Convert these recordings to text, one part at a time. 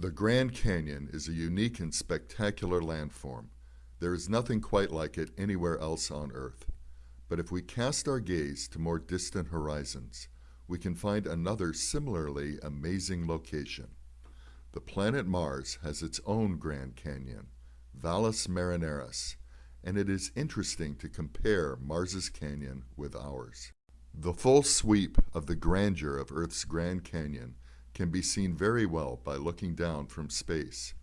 The Grand Canyon is a unique and spectacular landform. There is nothing quite like it anywhere else on Earth. But if we cast our gaze to more distant horizons, we can find another similarly amazing location. The planet Mars has its own Grand Canyon, Valles Marineris, and it is interesting to compare Mars's canyon with ours. The full sweep of the grandeur of Earth's Grand Canyon can be seen very well by looking down from space.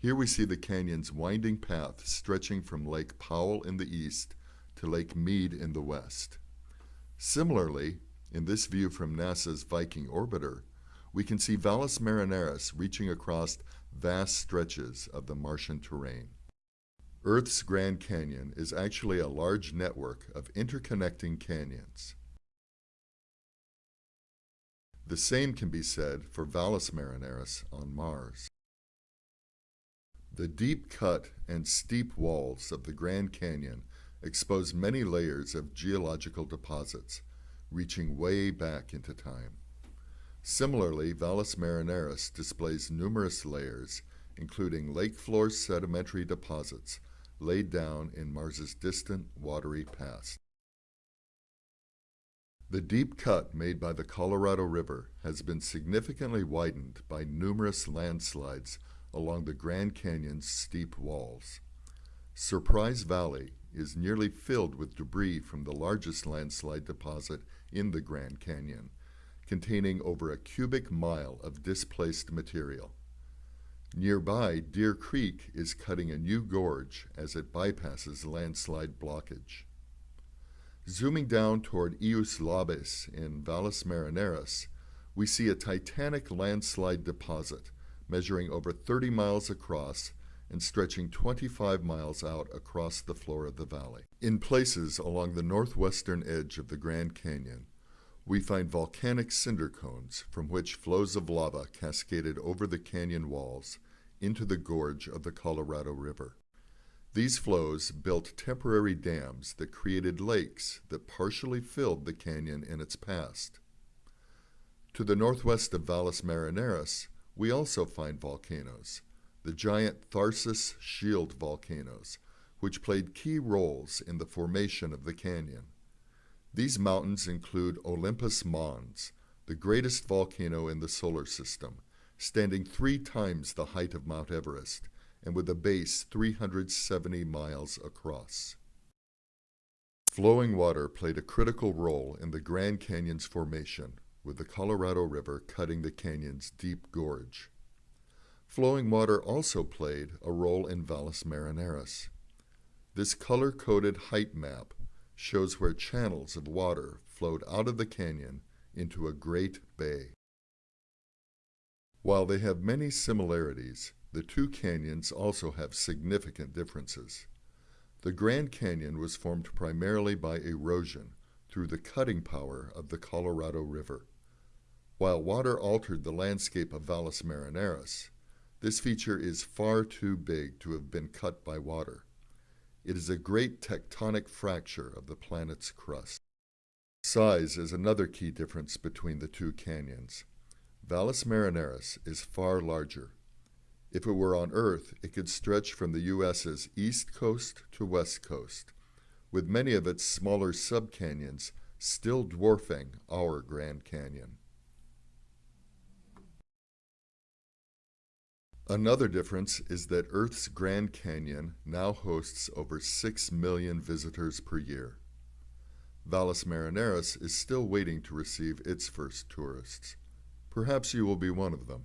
Here we see the canyon's winding path stretching from Lake Powell in the east to Lake Mead in the west. Similarly, in this view from NASA's Viking orbiter, we can see Valles Marineris reaching across vast stretches of the Martian terrain. Earth's Grand Canyon is actually a large network of interconnecting canyons. The same can be said for Valles Marineris on Mars. The deep cut and steep walls of the Grand Canyon expose many layers of geological deposits, reaching way back into time. Similarly, Valles Marineris displays numerous layers, including lake floor sedimentary deposits laid down in Mars's distant watery past. The deep cut made by the Colorado River has been significantly widened by numerous landslides along the Grand Canyon's steep walls. Surprise Valley is nearly filled with debris from the largest landslide deposit in the Grand Canyon, containing over a cubic mile of displaced material. Nearby, Deer Creek is cutting a new gorge as it bypasses landslide blockage. Zooming down toward Ius Labes in Valles Marineris, we see a titanic landslide deposit measuring over 30 miles across and stretching 25 miles out across the floor of the valley. In places along the northwestern edge of the Grand Canyon, we find volcanic cinder cones from which flows of lava cascaded over the canyon walls into the gorge of the Colorado River. These flows built temporary dams that created lakes that partially filled the canyon in its past. To the northwest of Valles Marineris, we also find volcanoes, the giant Tharsis Shield volcanoes, which played key roles in the formation of the canyon. These mountains include Olympus Mons, the greatest volcano in the solar system, standing three times the height of Mount Everest and with a base 370 miles across. Flowing water played a critical role in the Grand Canyon's formation, with the Colorado River cutting the canyon's deep gorge. Flowing water also played a role in Valles Marineris. This color-coded height map shows where channels of water flowed out of the canyon into a great bay. While they have many similarities, the two canyons also have significant differences. The Grand Canyon was formed primarily by erosion through the cutting power of the Colorado River. While water altered the landscape of Valles Marineris, this feature is far too big to have been cut by water. It is a great tectonic fracture of the planet's crust. Size is another key difference between the two canyons. Valles Marineris is far larger, if it were on Earth, it could stretch from the U.S.'s east coast to west coast, with many of its smaller subcanyons still dwarfing our Grand Canyon. Another difference is that Earth's Grand Canyon now hosts over 6 million visitors per year. Valles Marineris is still waiting to receive its first tourists. Perhaps you will be one of them.